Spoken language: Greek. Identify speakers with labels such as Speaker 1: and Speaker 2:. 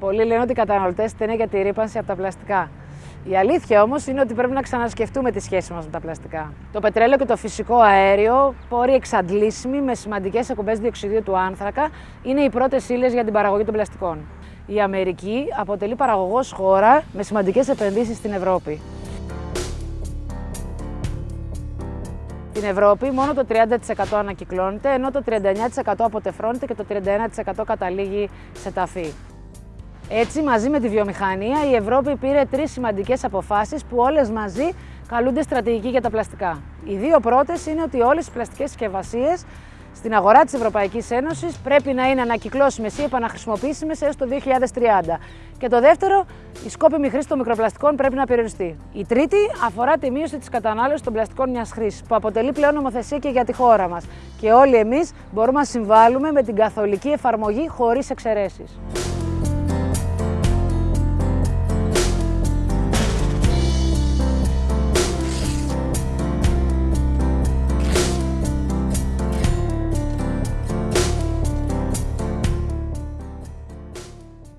Speaker 1: Πολλοί λένε ότι οι καταναλωτές στενέ για τη ρήπανση από τα πλαστικά. Η αλήθεια όμως είναι ότι πρέπει να ξανασκεφτούμε τη σχέση μας με τα πλαστικά. Το πετρέλαιο και το φυσικό αέριο, πόροι εξαντλήσιμοι με σημαντικές εκπομπές διοξιδίου του άνθρακα, είναι οι πρώτες ύλες για την παραγωγή των πλαστικών. Η Αμερική αποτελεί παραγωγός χώρα με σημαντικές επενδύσεις στην Ευρώπη. Στην Ευρώπη μόνο το 30% ανακυκλώνεται, ενώ το 39% αποτεφρώνεται και το 31% καταλήγει σε ταφή. Έτσι, μαζί με τη βιομηχανία, η Ευρώπη πήρε τρεις σημαντικές αποφάσεις που όλες μαζί καλούνται στρατηγική για τα πλαστικά. Οι δύο πρώτες είναι ότι όλες οι πλαστικές συσκευασίες στην αγορά της Ευρωπαϊκής Ένωσης πρέπει να είναι ανακυκλώσιμες ή επαναχρησιμοποιήσιμες έως το 2030. Και το δεύτερο, η σκόπιμη χρήση των μικροπλαστικών πρέπει να περιοριστεί. Η τρίτη αφορά τη μείωση της κατανάλωσης των πλαστικών μιας χρήσης, που αποτελεί πλέον νομοθεσία και για τη χώρα μας. Και όλοι εμείς μπορούμε να συμβάλλουμε με την καθολική εφαρμογή χωρίς εξαιρέσεις.